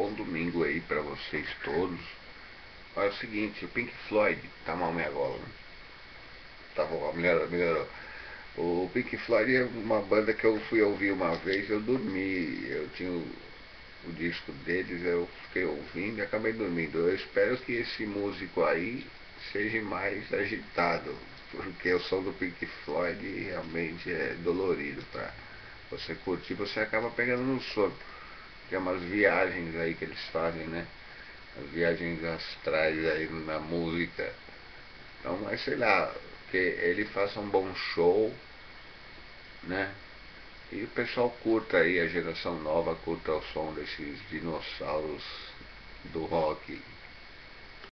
bom domingo aí para vocês todos. Olha é o seguinte, o Pink Floyd, tá mal minha gola, né? Tá bom, melhorou, melhorou. O Pink Floyd é uma banda que eu fui ouvir uma vez, eu dormi, eu tinha o, o disco deles, eu fiquei ouvindo e acabei dormindo. Eu espero que esse músico aí seja mais agitado, porque o som do Pink Floyd realmente é dolorido para você curtir, você acaba pegando no sono. Tem umas viagens aí que eles fazem, né? As viagens astrais aí na música. Então, mas sei lá, que ele faça um bom show, né? E o pessoal curta aí, a geração nova curta o som desses dinossauros do rock